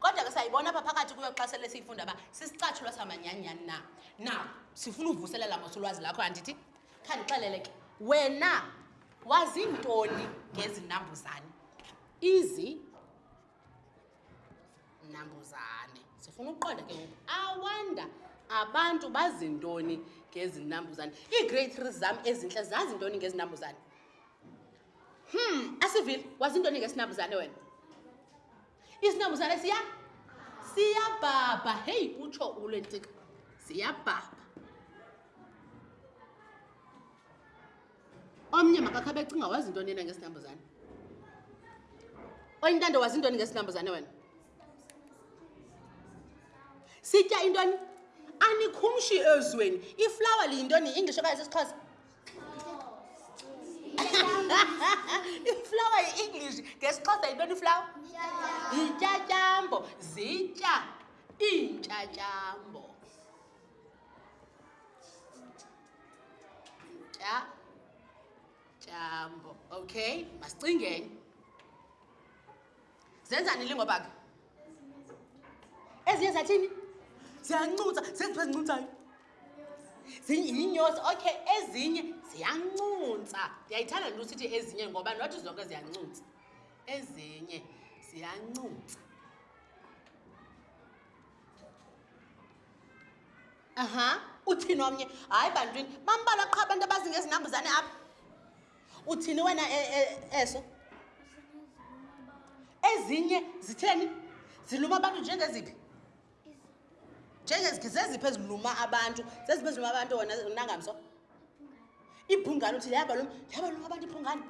kodwa ke sayibona apha phakathi kuyo xa sele siyifunda uba sisicatshulwa samanyanyani na na sifuna uvuselela mos ulwazi lakho andithi khandixelele ke wena wazintoni ngezinambuzane izi nambuzane sifuna ukuqonda ke ngoku awanda abantu bazintoni ngezinambuzane ii-great three zam ezintle zazintoni ngezinambuzane hmm asivile wazintoni ngesinambuzane wena isinambuzane siya siyabhabha heyi utsho ule ntsika siyabhabha omnye makakhabe ecinga wazi intoni yena ngesinambuzane onye ntando wazi intoni ngesinambuzane wena sitya intoni anikhumshi ezweni iflawa liyintoni yi-english okanye sesixhosa iflawa yi-english ngesixhosa yintoni iflawa yintyatyambo zitya iintyatyambo tya jambo okay masicingeni zenzani ilingoba ke ezinye zathini ziyancutsa zezipha zincutsayo yinyosi okay ezinye ziyancunsa ndiyayithanda nto sithi ezinye ngoba nothi zonke ziyancunsa ezinye ziyancunsa aha uthini omnye hayi bantwini bambala qha abantu abazi ngezinambuzane apha uthini wena e, e, eso ezinye zitheni ziluma abantu njengeziphi njengeziphi zeziphi eziluma abantu zeziphi eziluma abantu wena nangamso ibhungane uthi yaba lo yaba lo abantu ibhungane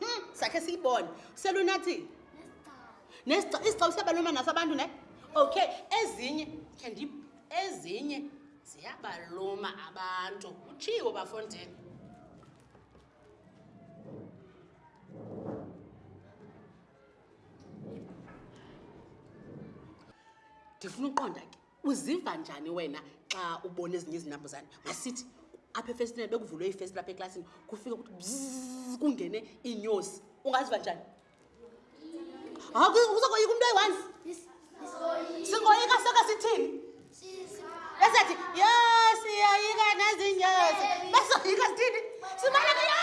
hmm, sakhe siyibone selunathini isicaba siyabaluma naso abantu ne okay ezinye khendi ezinye ziyabaluma abantu utshiwo bafondini ndifuna uqonda ke uziva njani wena xa ubona ezinye izinambuzane masithi apha efestile bekuvulwe ifestile apha eklasini kufike kuthi bzz kungene iinyosi ungaziva njani uzokoyika umntu eyi-one singoyika soke sithini esethi yo siyoyika nezinyosi besoyika sithini simaleke yo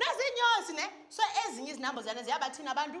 nezinyosi ne so ezinye izinambuzane ziyabathini abantu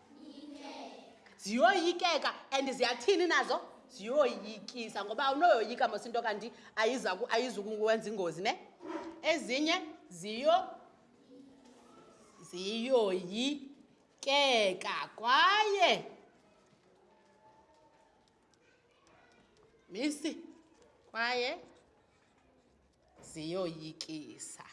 ziyoyikeka and ziyathini nazo ziyoyikisa ngoba awunoyoyika mos into kanti ayizukuwenza ingozi ne ezinye ziyo ziyoyikeka kwaye misi kwaye ziyoyikisa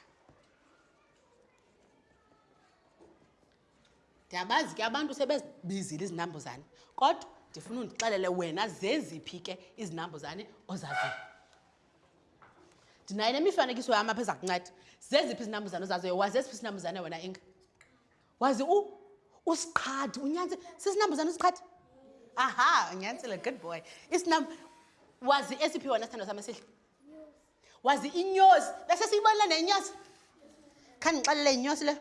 ndiyabazi ke abantu sebezibizile izinambuzane kodwa ndifuna undixelele wena zeziphi ke izinambuzane ozaziyo ndinayo nemifanekiso yam apha eza kunceda zeziphi izinambuzane ozaziyo wazi esiphi isinambuzane wena inga wazi u usiqhathi unyantsi sisinambuzane usiqhathi aha unyantsile good boy isinam wazi esiphi wena sithando sam esihle wazi inyosi bese siyibonile nenyosi khandixelele inyosi leyo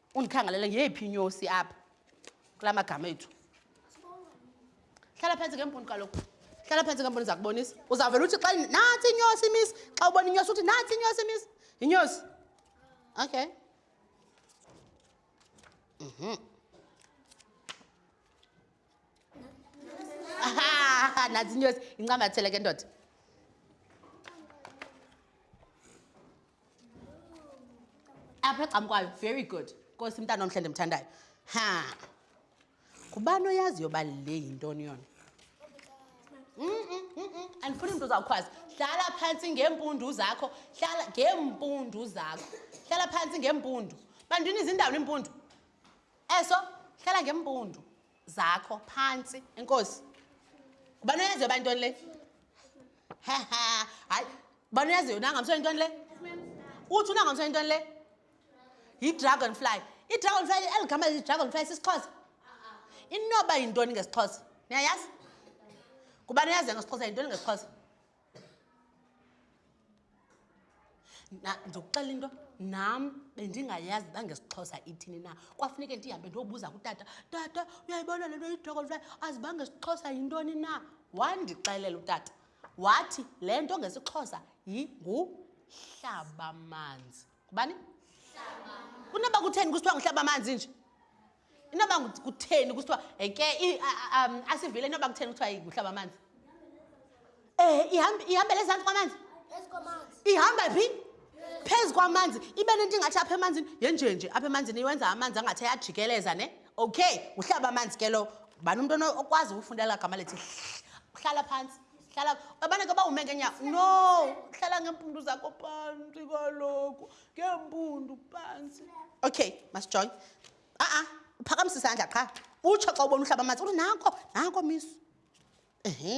Undikhangalele ngeyiphi inyosi apha kula magama ethu? Hlala phantsi ke mpuni kaloku. Hlala phantsi ke mpuni ndiza kubonisa. Uzawuvela uthi xa nantsi inyosi miss. Xa ubona inyosi uthi nantsi inyosi miss. Yinyosi. Okay. Mhm. Aha, nantsi inyosi incamathele ke ndoda. apha egcamkwayo very good nkosi mntana omhle ndimthandayo ha ngubani oyaziyo uba le yintoni yona andifuni mntu uzawukhwazi hlala phantsi ngeempundu zakho hlala ngeempundu zakho hlala phantsi ngeempundu bandini izindawo iimpundu eso hlala ngeempundu zakho phantsi enkosi ubani oyaziyo uba intoni le haha hayi ubani oyaziyo unangamso intoni le uthi unangamso intoni le yi-dragon fly i-dragon fly eli gama yi-dragon fly sisixhosa inoba yintoni ngesixhosa niyayazi kubani oyaziyo ngesixhosa yintoni ngesixhosa Na ndizokuxela into nam bendingayazi uba ngesiXhosa ithini na. Kwafuneke ndihambe ndiyobuza kutata, tata uyayibona le nto yi-dragonfly azi uba ngesiXhosa yintoni na. Wandixelela utata wathi le nto ngesiXhosa yinguhlabamanzi. ngubani kunoba kutheni kusithiwa nguhlaba amanzi nje inoba kutheni kusithiwa ke um, asivile inoba kutheni kuthiwa nguhlaba amanzi um ihambele ezantsi kwamanzi ihamba phi phezu kwamanzi ibe nento ingathi apha emanzini yenjenje apha emanzini iwenza amanzi angathi ayajikeleza ne okay nguhlaba amanzi ke lowo bani umntu okwazi ukufundela gama lethi hlala phantsi hlala abana ke bawume ngenya no hlala ngeempundu zakho phantsi kaloku ngeempundu phantsi okay masijoy a-a uphakamisa isandla qha utsho xa ubona uhlaba amatsi uthi nanko nanko mis ehe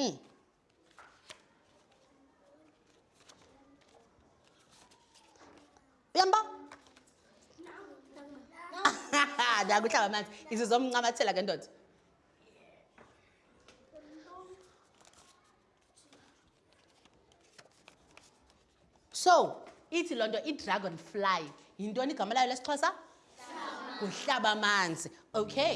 uyamba nakuhlaba amanzi izizomncamathela ke ndoda so ithi loo nto i-dragon fly yintoni igama layo lesixhosa nguhlaba amanzi okay